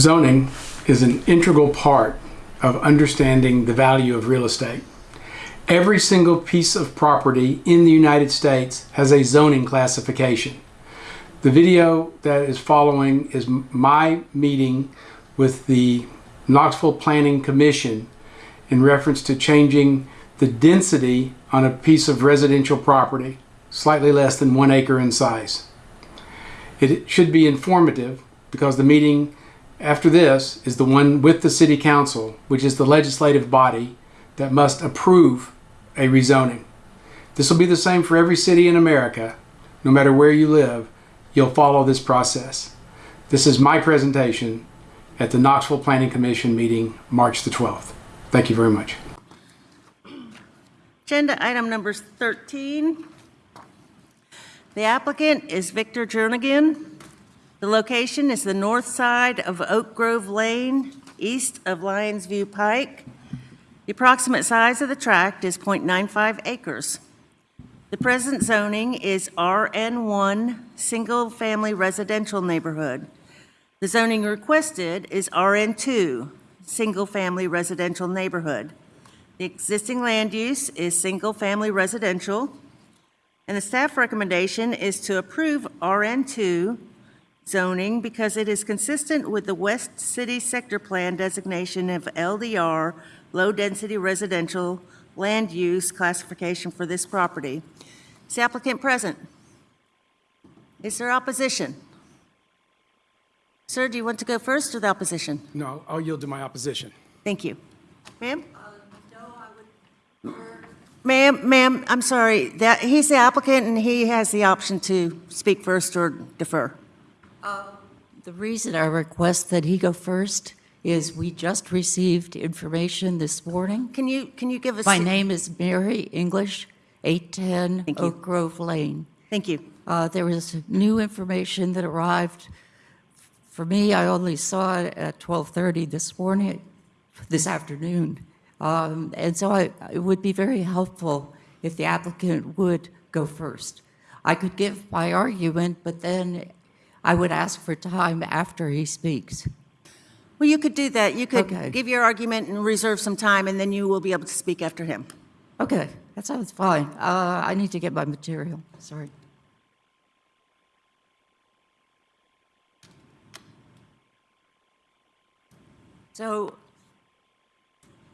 Zoning is an integral part of understanding the value of real estate. Every single piece of property in the United States has a zoning classification. The video that is following is my meeting with the Knoxville Planning Commission in reference to changing the density on a piece of residential property, slightly less than one acre in size. It should be informative because the meeting after this is the one with the City Council, which is the legislative body that must approve a rezoning. This will be the same for every city in America. No matter where you live, you'll follow this process. This is my presentation at the Knoxville Planning Commission meeting, March the 12th. Thank you very much. Agenda item number 13. The applicant is Victor Jernigan. The location is the north side of Oak Grove Lane, east of Lyons View Pike. The approximate size of the tract is .95 acres. The present zoning is RN1, Single Family Residential Neighborhood. The zoning requested is RN2, Single Family Residential Neighborhood. The existing land use is single-family residential, and the staff recommendation is to approve RN2 zoning because it is consistent with the West City Sector Plan designation of LDR, low-density residential land use classification for this property. Is the applicant present? Is there opposition? Sir, do you want to go first or the opposition? No, I'll yield to my opposition. Thank you. Ma'am? Ma'am, ma'am, I'm sorry, that, he's the applicant and he has the option to speak first or defer. The reason I request that he go first is we just received information this morning. Can you, can you give us? My name is Mary English, 810 Thank you. Oak Grove Lane. Thank you. Uh, There was new information that arrived. For me, I only saw it at 12:30 this morning, this afternoon. Um, And so I- it would be very helpful if the applicant would go first. I could give my argument, but then I would ask for time after he speaks. Well, you could do that. You could Okay. give your argument and reserve some time, and then you will be able to speak after him. Okay, that sounds fine. Uh, I need to get my material, sorry. So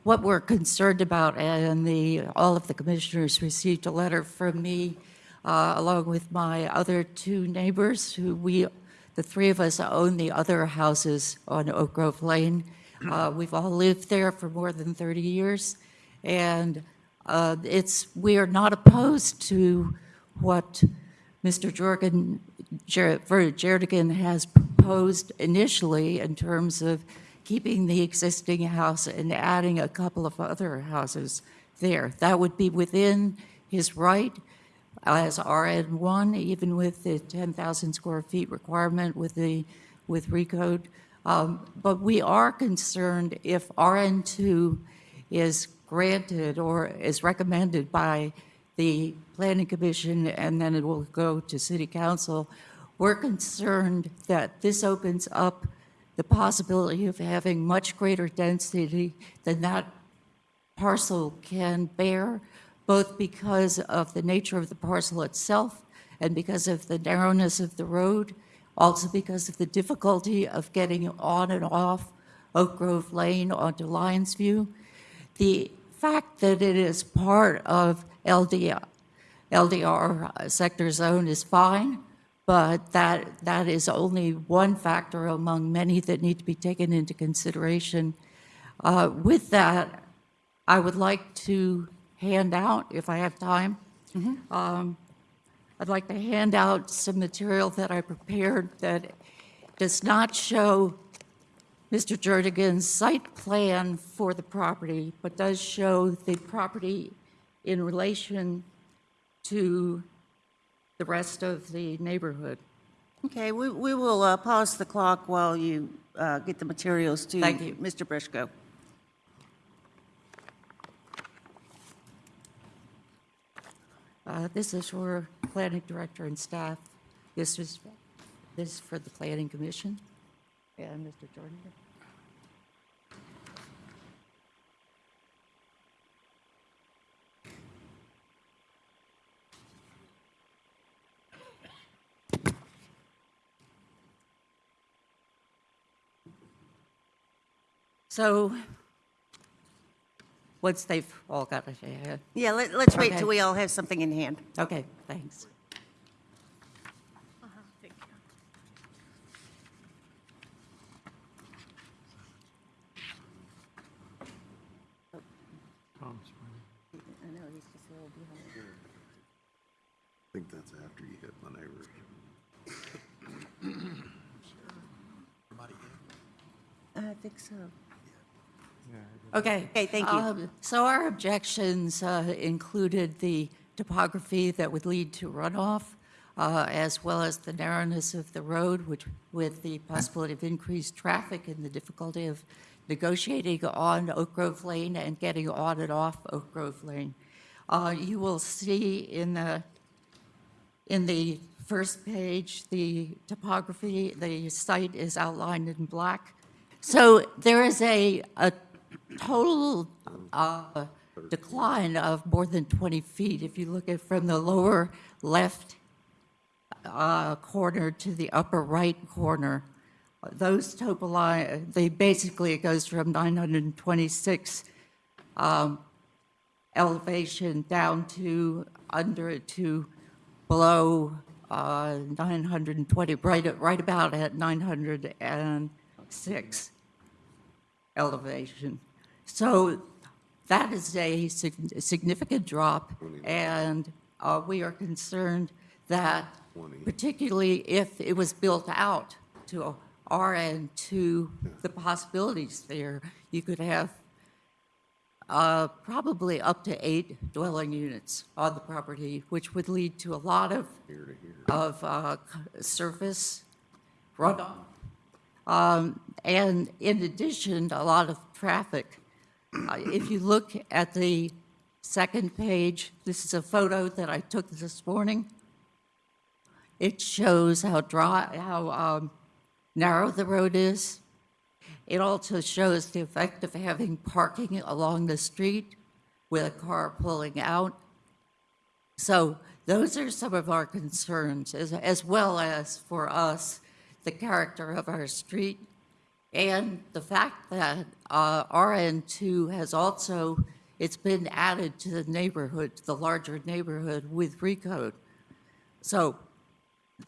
what we're concerned about, and the, all of the commissioners received a letter from me, uh, along with my other two neighbors, who we, the three of us own the other houses on Oak Grove Lane. Uh, We've all lived there for more than 30 years, and uh, it's, we are not opposed to what Mr. Jorgen, Jer- Ver- has proposed initially in terms of keeping the existing house and adding a couple of other houses there. That would be within his right as RN1, even with the 10,000 square feet requirement with the, with recode. Um, But we are concerned if RN2 is granted or is recommended by the planning commission and then it will go to city council, we're concerned that this opens up the possibility of having much greater density than that parcel can bear, both because of the nature of the parcel itself and because of the narrowness of the road, also because of the difficulty of getting on and off Oak Grove Lane onto Lyons View. The fact that it is part of LDR, LDR sector zone is fine, but that, that is only one factor among many that need to be taken into consideration. Uh, With that, I would like to hand out, if I have time, um, I'd like to hand out some material that I prepared that does not show Mr. Jernigan's site plan for the property, but does show the property in relation to the rest of the neighborhood. Okay, we, we will uh, pause the clock while you uh, get the materials to Thank you. Mr. Brishko. Uh, This is for planning director and staff. This is This is for the Planning Commission. And Mr. Jordan? So, once they've all got it, Yeah, let, let's wait Okay. till we all have something in hand. okay, thanks. I know, he's just a little behind. I think that's after you hit my neighbors. I think so. Okay. Okay, thank you. Um, So our objections uh, included the topography that would lead to runoff, uh, as well as the narrowness of the road, which, with the possibility of increased traffic and the difficulty of negotiating on Oak Grove Lane and getting on and off Oak Grove Lane. Uh, You will see in the, in the first page, the topography, the site is outlined in black. So there is a, a total uh, decline of more than 20 feet. If you look at from the lower left uh, corner to the upper right corner, those topo line, they basically, it goes from 926 um, elevation down to under to below uh, 920, right, right about at 906 elevation. So that is a significant drop, and uh, we are concerned that particularly if it was built out to RN2, the possibilities there, you could have uh, probably up to eight dwelling units on the property, which would lead to a lot of, of uh, surface runoff. Um, And in addition, a lot of traffic. If you look at the second page, this is a photo that I took this morning. It shows how dry, how um, narrow the road is. It also shows the effect of having parking along the street with a car pulling out. So those are some of our concerns, as, as well as for us, the character of our street and the fact that uh, RN2 has also, it's been added to the neighborhood, to the larger neighborhood with recode. So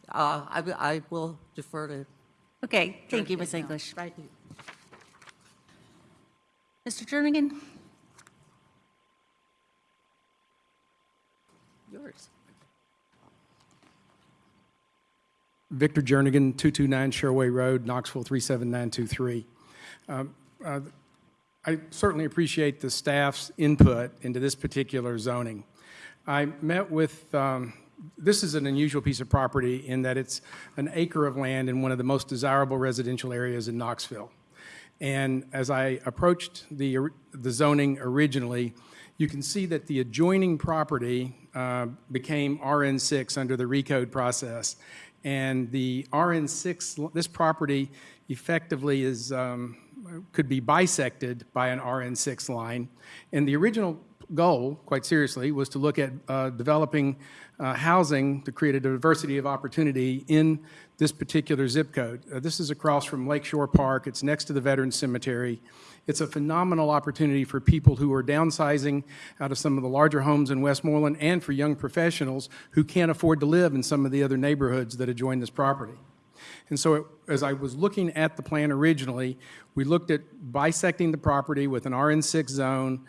uh, I, I will defer to. Okay, thank you, Ms. English. Thank you. Mr. Jernigan? Yours. Victor Jernigan, 229 Sherway Road, Knoxville 37923. Um, uh, I certainly appreciate the staff's input into this particular zoning. I met with, um, this is an unusual piece of property in that it's an acre of land in one of the most desirable residential areas in Knoxville. And as I approached the, the zoning originally, you can see that the adjoining property uh, became RN6 under the recode process. And the RN6, this property effectively is, um, could be bisected by an RN6 line. And the original goal, quite seriously, was to look at uh, developing uh, housing to create a diversity of opportunity in this particular zip code. Uh, This is across from Lakeshore Park. It's next to the Veterans Cemetery. It's a phenomenal opportunity for people who are downsizing out of some of the larger homes in Westmoreland and for young professionals who can't afford to live in some of the other neighborhoods that adjoin this property. And so as I was looking at the plan originally, we looked at bisecting the property with an RN6 zone,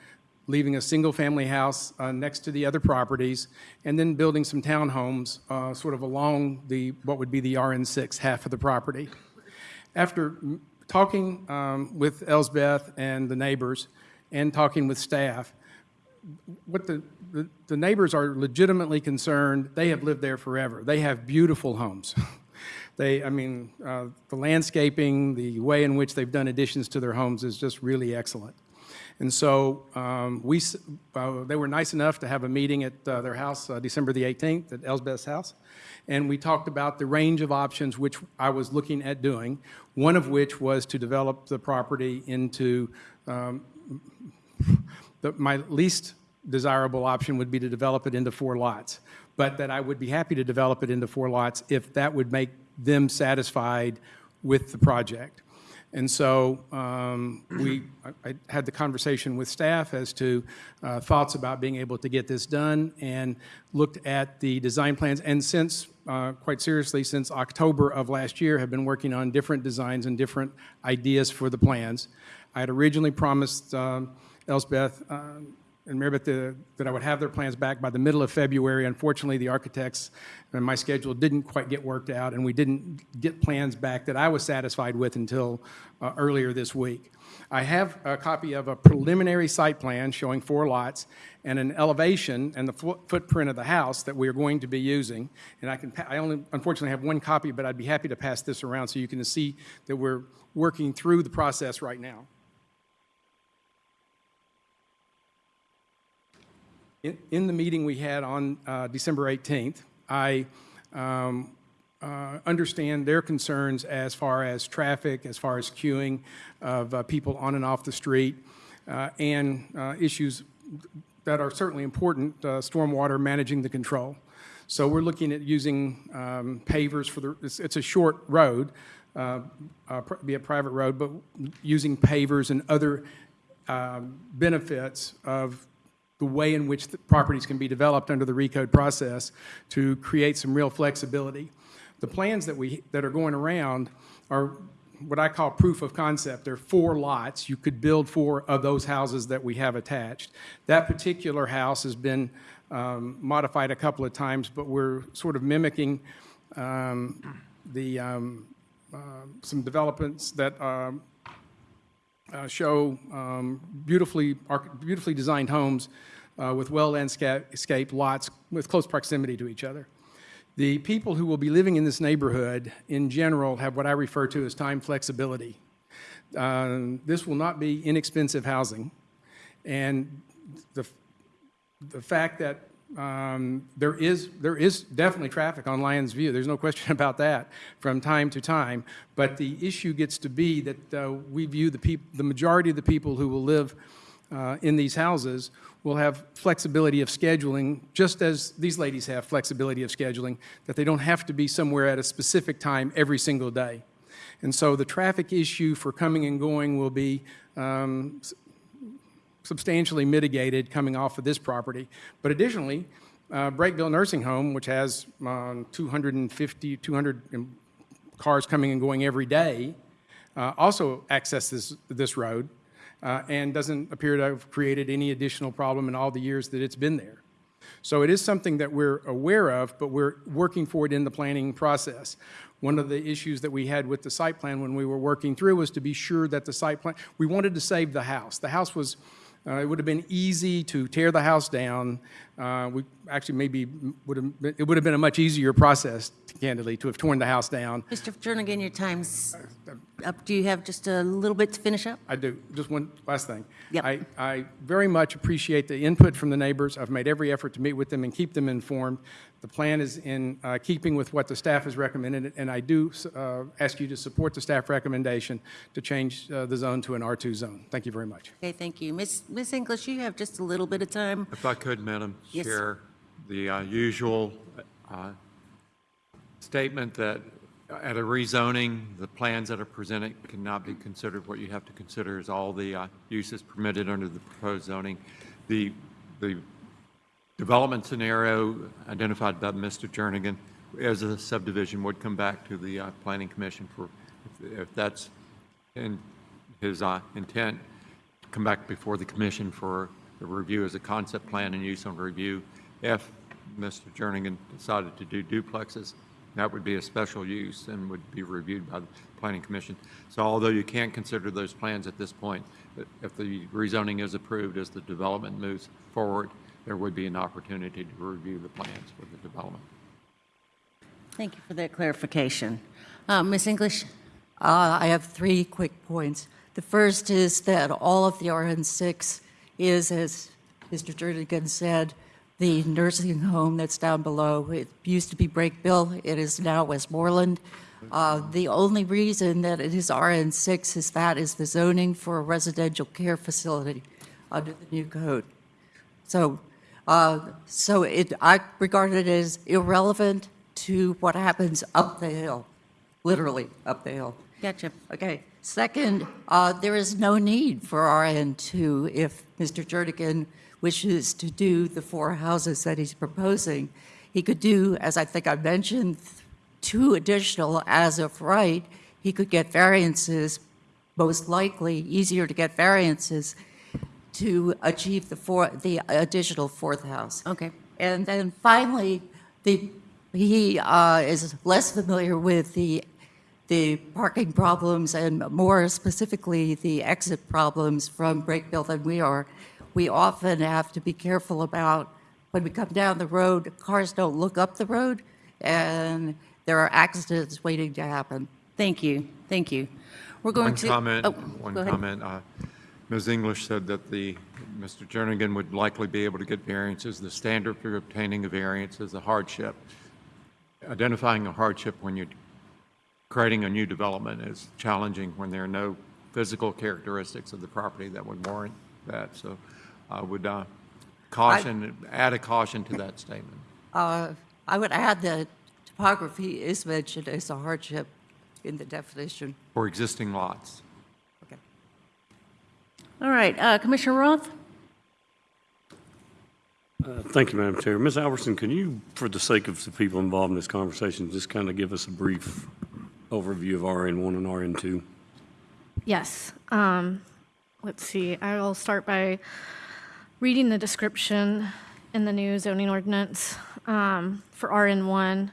leaving a single-family house uh, next to the other properties, and then building some townhomes uh, sort of along the, what would be the RN6 half of the property. After talking um, with Elsbeth and the neighbors and talking with staff, what the, the, the neighbors are legitimately concerned, they have lived there forever. They have beautiful homes. They, I mean, uh, the landscaping, the way in which they've done additions to their homes is just really excellent. And so um, we, uh, they were nice enough to have a meeting at uh, their house, uh, December the 18th, at Elsbeth's house. And we talked about the range of options which I was looking at doing, one of which was to develop the property into um, the, my least desirable option would be to develop it into four lots, but that I would be happy to develop it into four lots if that would make them satisfied with the project. And so um, we, I I had the conversation with staff as to uh, thoughts about being able to get this done and looked at the design plans. And since, uh, quite seriously, since October of last year, have been working on different designs and different ideas for the plans. I had originally promised um, Elsbeth um, and Marybeth that that I would have their plans back by the middle of February. Unfortunately, the architects and my schedule didn't quite get worked out, and we didn't get plans back that I was satisfied with until uh, earlier this week. I have a copy of a preliminary site plan showing four lots and an elevation and the fo- footprint of the house that we are going to be using. And I can, I only unfortunately have one copy, but I'd be happy to pass this around so you can see that we're working through the process right now. In, in the meeting we had on uh, December 18th, I um, uh, understand their concerns as far as traffic, as far as queuing of uh, people on and off the street, uh, and uh, issues that are certainly important, uh, stormwater, managing the control. So we're looking at using um, pavers for the, it's, it's a short road, be a private road, but using pavers and other benefits of the way in which the properties can be developed under the recode process to create some real flexibility. The plans that we, that are going around are what I call proof of concept. There are four lots. You could build four of those houses that we have attached. That particular house has been um, modified a couple of times, but we're sort of mimicking um, the, um, uh, some developments that um, uh, show um, beautifully, beautifully designed homes uh, with well-landscaped lots with close proximity to each other. The people who will be living in this neighborhood, in general, have what I refer to as time flexibility. Um, This will not be inexpensive housing, and the, the fact that um, there is, there is definitely traffic on Lyons View, there's no question about that, from time to time, but the issue gets to be that uh, we view the the majority of the people who will live uh, in these houses will have flexibility of scheduling, just as these ladies have flexibility of scheduling, that they don't have to be somewhere at a specific time every single day. And so the traffic issue for coming and going will be um, substantially mitigated coming off of this property. But additionally, uh, Brakebill Nursing Home, which has um, 250, 200 cars coming and going every day, uh, also accesses this road uh, and doesn't appear to have created any additional problem in all the years that it's been there. So it is something that we're aware of, but we're working for it in the planning process. One of the issues that we had with the site plan when we were working through was to be sure that the site plan, we wanted to save the house. The house was, uh, it would have been easy to tear the house down. Uh, We actually maybe would have, been- it would have been a much easier process, candidly, to have torn the house down. Mr. Jernigan, your time's up. Do you have just a little bit to finish up? I do. Just one last thing. Yep. I, I very much appreciate the input from the neighbors. I've made every effort to meet with them and keep them informed. The plan is in uh, keeping with what the staff has recommended, and I do uh, ask you to support the staff recommendation to change uh, the zone to an R2 zone. Thank you very much. Okay, thank you. Miss Miss English, you have just a little bit of time. If I could, Madam Yes. Chair, the uh, usual uh, statement that at a rezoning, the plans that are presented cannot be considered. What you have to consider is all the uh, uses permitted under the proposed zoning. The, the development scenario identified by Mr. Jernigan as a subdivision would come back to the uh, Planning Commission for, if- if that's in his uh, intent, come back before the commission for a review as a concept plan and use on review. If Mr. Jernigan decided to do duplexes, that would be a special use and would be reviewed by the planning commission. So although you can't consider those plans at this point, if the rezoning is approved as the development moves forward, there would be an opportunity to review the plans for the development. Thank you for that clarification. Uh, Miss English? Uh, I have three quick points. The first is that all of the RN6 is, as Mr. Jernigan said, the nursing home that's down below. It used to be Brakebill, it is now Westmoreland. Uh, The only reason that it is RN6 is that is the zoning for a residential care facility under the new code. So, uh, so it, I regard it as irrelevant to what happens up the hill, literally up the hill. Gotcha. Okay, second, uh, there is no need for RN2 if Mr. Jernigan wishes to do the four houses that he's proposing. He could do, as I think I mentioned, two additional as of right. He could get variances, most likely easier to get variances to achieve the four, the additional fourth house. Okay. And then finally, the, he uh, is less familiar with the, the parking problems and more specifically, the exit problems from Brakebill than we are. We often have to be careful about, when we come down the road, cars don't look up the road, and there are accidents waiting to happen. Thank you, thank you. We're going One to. comment, oh, one comment. uh, Ms. English said that the, Mr. Jernigan would likely be able to get variances. The standard for obtaining a variance is a hardship. Identifying a hardship when you're creating a new development is challenging when there are no physical characteristics of the property that would warrant that. So I would uh, caution, add a caution to that statement. Uh, I would add that topography is mentioned as a hardship in the definition. For existing lots. Okay. All right, uh, Commissioner Roth? Uh, Thank you, Madam Chair. Ms. Albertson, can you, for the sake of the people involved in this conversation, just kind of give us a brief overview of RN1 and RN2? Yes. Um, let's see. I will start by reading the description in the new zoning ordinance um, for RN1.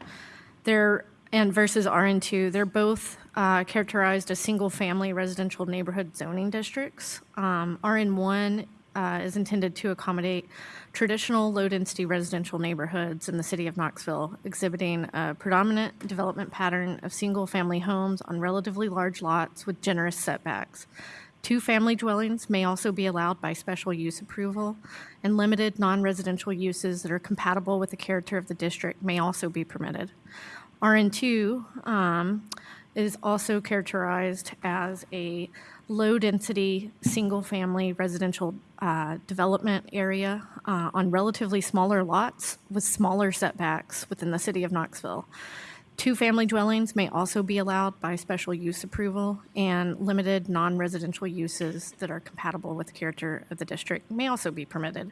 They're and versus RN2. They're both uh, characterized as single-family residential neighborhood zoning districts. Um, RN1 uh, is intended to accommodate traditional low-density residential neighborhoods in the city of Knoxville, exhibiting a predominant development pattern of single-family homes on relatively large lots with generous setbacks. Two-family dwellings may also be allowed by special use approval, and limited non-residential uses that are compatible with the character of the district may also be permitted. RN2 um, is also characterized as a low-density, single-family residential uh, development area uh, on relatively smaller lots with smaller setbacks within the city of Knoxville. Two-family dwellings may also be allowed by special use approval, and limited non-residential uses that are compatible with the character of the district may also be permitted.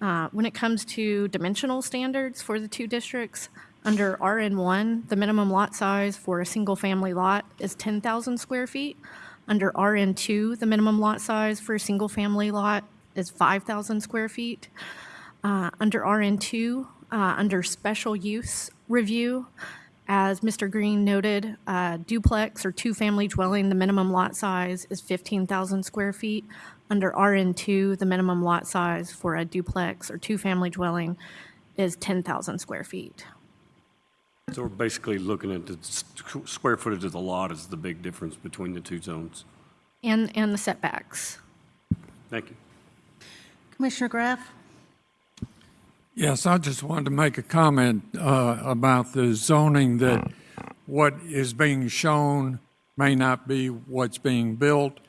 Uh, When it comes to dimensional standards for the two districts, under RN1, the minimum lot size for a single-family lot is 10,000 square feet. Under RN2, the minimum lot size for a single-family lot is 5,000 square feet. Uh, Under RN2, uh, under special use review, as Mr. Green noted, uh, duplex or two-family dwelling, the minimum lot size is 15,000 square feet. Under RN2, the minimum lot size for a duplex or two-family dwelling is 10,000 square feet. So we're basically looking at the square footage of the lot is the big difference between the two zones. And, and the setbacks. Thank you. Commissioner Graff? Yes, I just wanted to make a comment uh, about the zoning, that what is being shown may not be what's being built,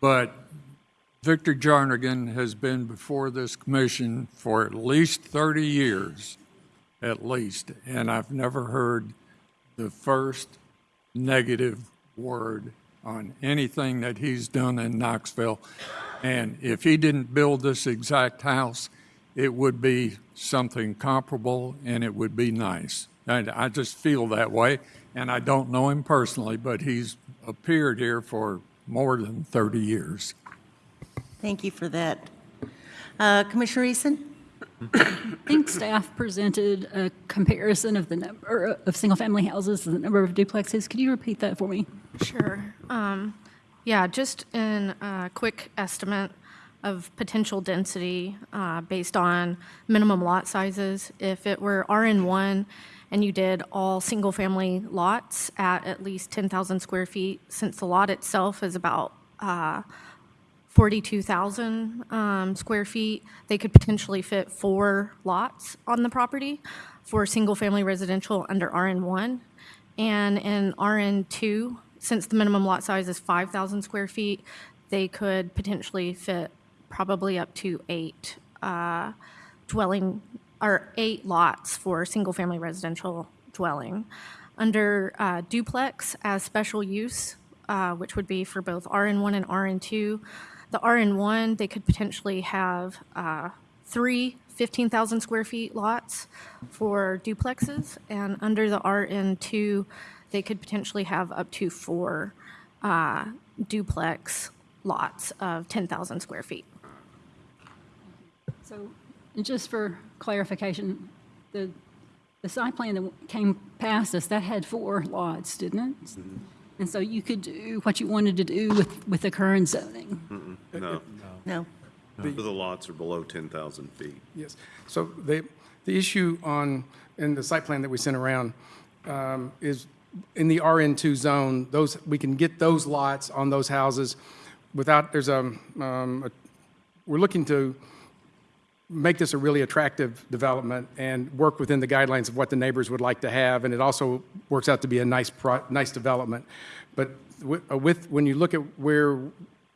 but Victor Jernigan has been before this commission for at least 30 years, at least, and I've never heard the first negative word on anything that he's done in Knoxville. And if he didn't build this exact house, it would be something comparable and it would be nice. And I just feel that way. And I don't know him personally, but he's appeared here for more than 30 years. Thank you for that. Uh, Commissioner Eason? I think staff presented a comparison of the number of single-family houses and the number of duplexes. Could you repeat that for me? Sure. Um, Yeah, just in a quick estimate of potential density uh, based on minimum lot sizes. If it were RN1 and you did all single-family lots at at least 10,000 square feet, since the lot itself is about uh, 42,000 um, square feet, they could potentially fit four lots on the property for single-family residential under RN1. And in RN2, since the minimum lot size is 5,000 square feet, they could potentially fit probably up to eight uh, dwelling, or eight lots for single-family residential dwelling. Under uh, duplex as special use, uh, which would be for both RN1 and RN2, the RN1, they could potentially have uh, three 15,000 square feet lots for duplexes, and under the RN2, they could potentially have up to four uh, duplex lots of 10,000 square feet. So, just for clarification, the, the site plan that came past us, that had four lots, didn't it? And so you could do what you wanted to do with, with the current zoning. No, No. the lots are below 10,000 feet. Yes. So the, the issue on, in the site plan that we sent around um, is in the RN2 zone, those, we can get those lots on those houses without, there's a, um, a- we're looking to make this a really attractive development and work within the guidelines of what the neighbors would like to have, and it also works out to be a nice, nice development. But wi- uh, with, when you look at where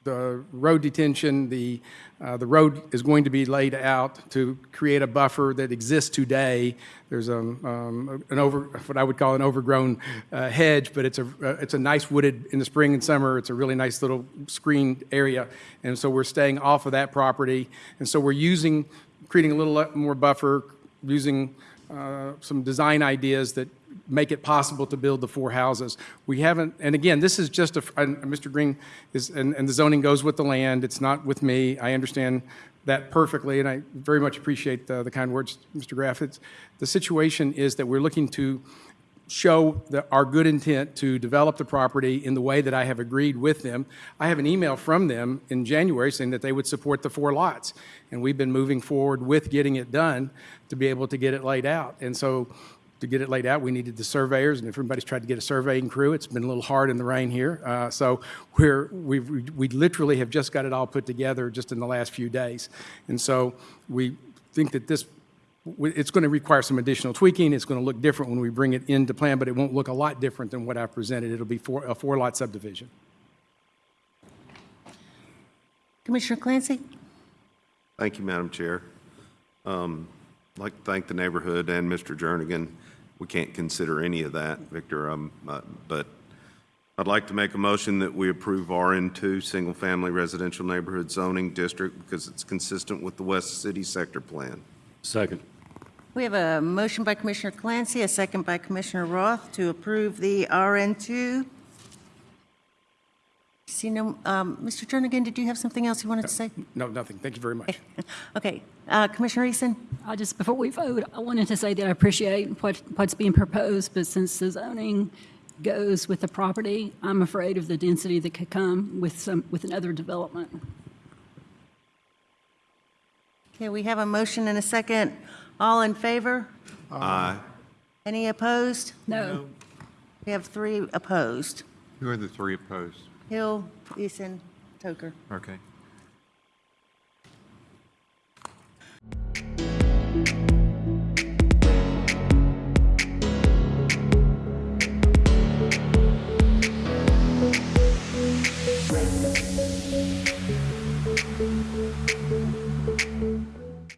the road detention, the, uh, the road is going to be laid out to create a buffer that exists today. There's a, um, an over, what I would call an overgrown uh, hedge, but it's a, uh, it's a nice wooded, in the spring and summer, it's a really nice little screened area. And so we're staying off of that property. And so we're using, creating a little more buffer, using uh, some design ideas that make it possible to build the four houses. We haven't, and again, this is just a, Mr. Green is, and, and the zoning goes with the land, it's not with me. I understand that perfectly, and I very much appreciate the, the kind words, Mr. Graff. It's, the situation is that we're looking to show the, our good intent to develop the property in the way that I have agreed with them. I have an email from them in January saying that they would support the four lots. And we've been moving forward with getting it done to be able to get it laid out. And so to get it laid out, we needed the surveyors, and if everybody's tried to get a surveying crew, it's been a little hard in the rain here. Uh, so we're, we've, we literally have just got it all put together just in the last few days. And so we think that this it's going to require some additional tweaking. It's going to look different when we bring it into plan, but it won't look a lot different than what I've presented. It'll be four, a four-lot subdivision. Commissioner Clancy? Thank you, Madam Chair. Um, I'd like to thank the neighborhood and Mr. Jernigan. We can't consider any of that, Victor, um, uh, but I'd like to make a motion that we approve RN2, Single Family Residential Neighborhood Zoning District, because it's consistent with the West City Sector Plan. Second. We have a motion by Commissioner Clancy, a second by Commissioner Roth to approve the RN2. See no, um, Mr. Jernigan, did you have something else you wanted to say? No, nothing. Thank you very much. Okay, uh, Commissioner Easton? I just, before we vote, I wanted to say that I appreciate what, what's being proposed, but since the zoning goes with the property, I'm afraid of the density that could come with some, with another development. Okay, we have a motion and a second. All in favor? Aye. Any opposed? No. We have three opposed. Who are the three opposed? Hill, Easton, Toker. Okay.